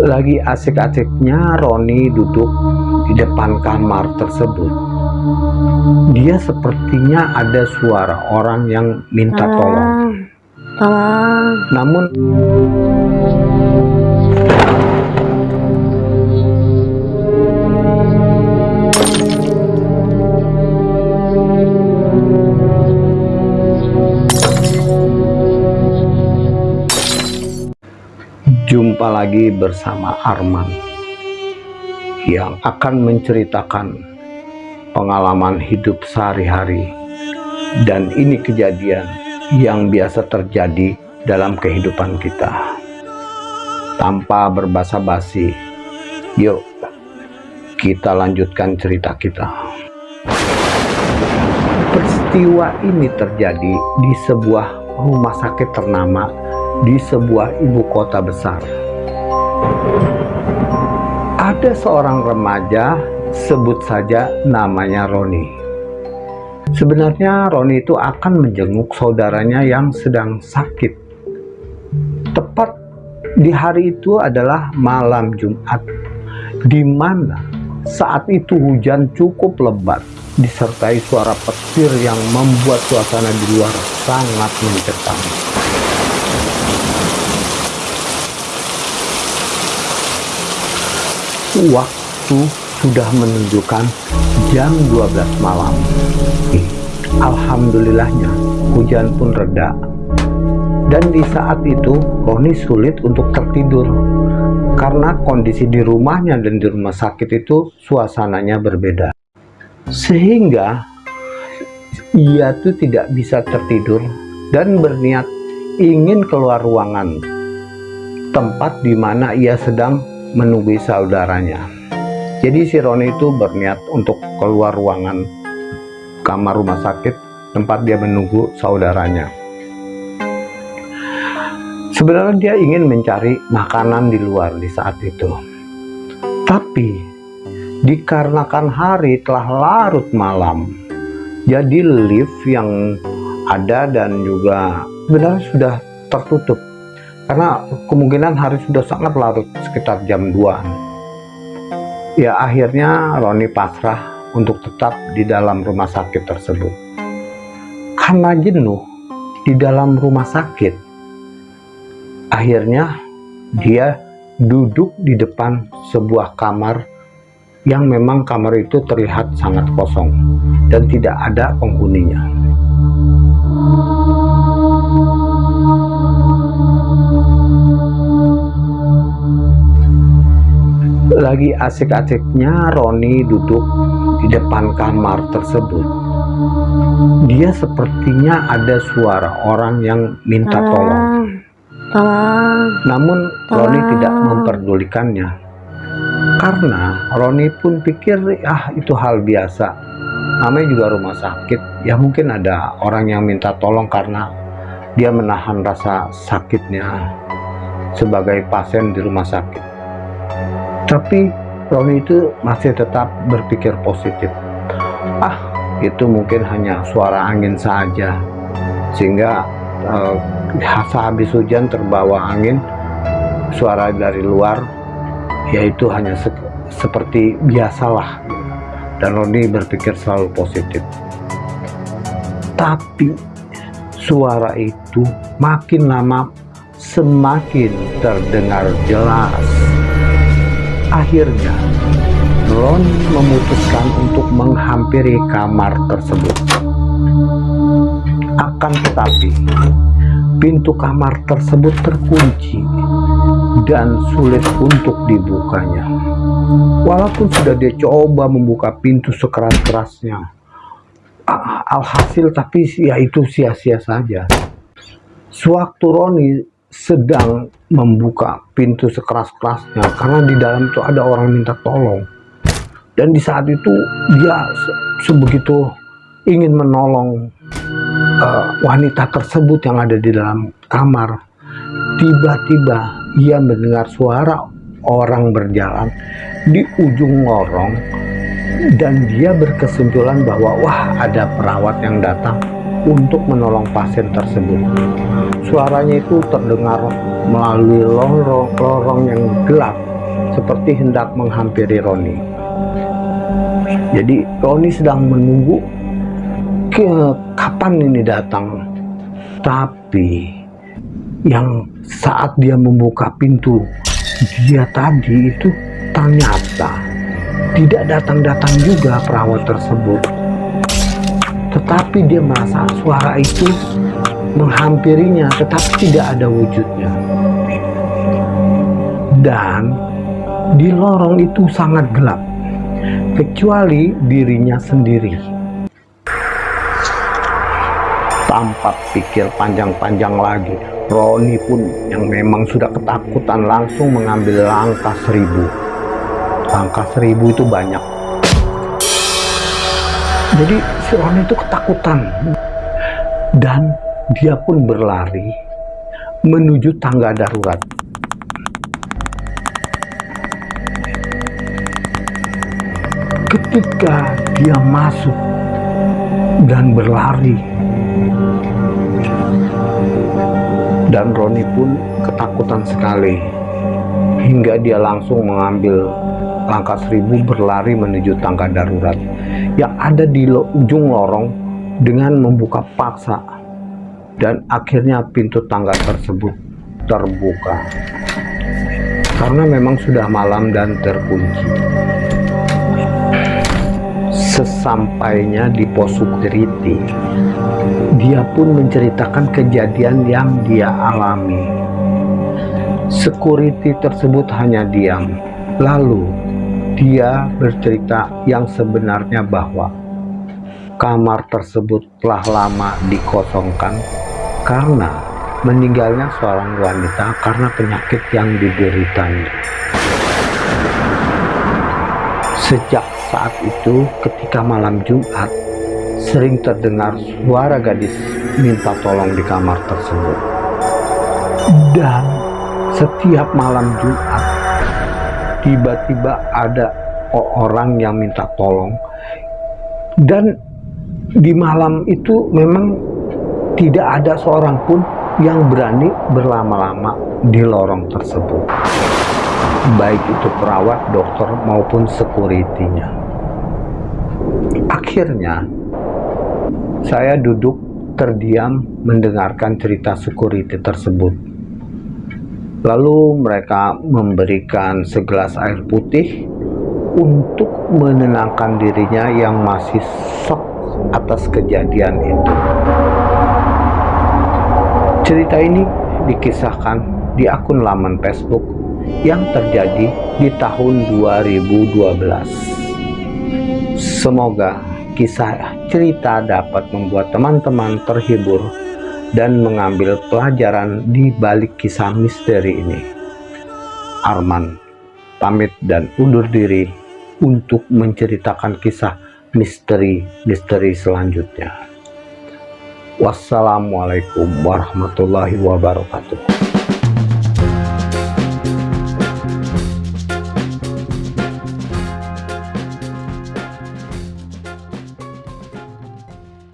Lagi asik-asiknya Roni duduk di depan kamar tersebut. Dia sepertinya ada suara orang yang minta tolong. Tolong. Namun bersama Arman yang akan menceritakan pengalaman hidup sehari-hari dan ini kejadian yang biasa terjadi dalam kehidupan kita. Tanpa berbasa-basi, yuk kita lanjutkan cerita kita. Peristiwa ini terjadi di sebuah rumah sakit ternama di sebuah ibu kota besar. Ada seorang remaja, sebut saja namanya Roni. Sebenarnya Roni itu akan menjenguk saudaranya yang sedang sakit. Tepat di hari itu adalah malam Jumat, di mana saat itu hujan cukup lebat disertai suara petir yang membuat suasana di luar sangat mencekam. Waktu sudah menunjukkan jam 12 malam. Alhamdulillahnya hujan pun reda. Dan di saat itu Roni sulit untuk tertidur karena kondisi di rumahnya dan di rumah sakit itu suasananya berbeda. Sehingga ia tuh tidak bisa tertidur dan berniat ingin keluar ruangan tempat di mana ia sedang menunggu saudaranya. Jadi si Roni itu berniat untuk keluar ruangan kamar rumah sakit tempat dia menunggu saudaranya. Sebenarnya dia ingin mencari makanan di luar di saat itu. Tapi dikarenakan hari telah larut malam, jadi lift yang ada dan juga sebenarnya sudah tertutup karena kemungkinan hari sudah sangat larut sekitar jam 2 ya akhirnya Roni pasrah untuk tetap di dalam rumah sakit tersebut. Karena jenuh di dalam rumah sakit akhirnya dia duduk di depan sebuah kamar yang memang kamar itu terlihat sangat kosong dan tidak ada penghuninya Lagi asik-asiknya Roni duduk di depan kamar tersebut. Dia sepertinya ada suara orang yang minta tolong. Tolong. Namun Roni tidak memperdulikannya. Karena Roni pun pikir ah itu hal biasa. Namanya juga rumah sakit. Ya mungkin ada orang yang minta tolong karena dia menahan rasa sakitnya sebagai pasien di rumah sakit tapi Roni itu masih tetap berpikir positif. Ah itu mungkin hanya suara angin saja. Sehingga uh, sehabis hujan terbawa angin suara dari luar yaitu hanya se seperti biasalah. Dan Roni berpikir selalu positif. Tapi suara itu makin lama semakin terdengar jelas Akhirnya, Ron memutuskan untuk menghampiri kamar tersebut. Akan tetapi, pintu kamar tersebut terkunci dan sulit untuk dibukanya. Walaupun sudah dia coba membuka pintu sekeras-kerasnya, alhasil tapi ya itu sia-sia saja. Sewaktu Roni sedang membuka pintu sekeras-kerasnya karena di dalam itu ada orang minta tolong. Dan di saat itu dia sebegitu ingin menolong uh, wanita tersebut yang ada di dalam kamar tiba-tiba ia mendengar suara orang berjalan di ujung lorong dan dia berkesimpulan bahwa wah ada perawat yang datang untuk menolong pasien tersebut. Suaranya itu terdengar melalui lorong-lorong yang gelap seperti hendak menghampiri Roni. Jadi Roni sedang menunggu ke kapan ini datang. Tapi yang saat dia membuka pintu dia tadi itu ternyata tidak datang-datang juga perawat tersebut tetapi dia merasa suara itu menghampirinya tetapi tidak ada wujudnya. Dan di lorong itu sangat gelap kecuali dirinya sendiri. Tanpa pikir panjang-panjang lagi. Roni pun yang memang sudah ketakutan langsung mengambil langkah seribu. Langkah seribu itu banyak. Jadi si itu ketakutan. Dan dia pun berlari menuju tangga darurat. Ketika dia masuk dan berlari dan Roni pun ketakutan sekali hingga dia langsung mengambil langkah seribu berlari menuju tangga darurat yang ada di ujung lorong dengan membuka paksa. Dan akhirnya pintu tangga tersebut terbuka. Karena memang sudah malam dan terkunci. Sesampainya di pos security dia pun menceritakan kejadian yang dia alami. Security tersebut hanya diam. Lalu dia bercerita yang sebenarnya bahwa kamar tersebut telah lama dikosongkan karena meninggalnya seorang wanita karena penyakit yang dideritanya sejak saat itu ketika malam Jumat sering terdengar suara gadis minta tolong di kamar tersebut. Dan setiap malam Jumat tiba-tiba ada orang yang minta tolong dan di malam itu memang tidak ada seorang pun yang berani berlama-lama di lorong tersebut baik itu perawat, dokter maupun security-nya. Akhirnya, saya duduk terdiam mendengarkan cerita security tersebut. Lalu mereka memberikan segelas air putih untuk menenangkan dirinya yang masih shock atas kejadian itu. Cerita ini dikisahkan di akun laman Facebook yang terjadi di tahun 2012. Semoga kisah cerita dapat membuat teman-teman terhibur dan mengambil pelajaran di balik kisah misteri ini. Arman pamit dan undur diri untuk menceritakan kisah misteri-misteri selanjutnya. Wassalamualaikum warahmatullahi wabarakatuh.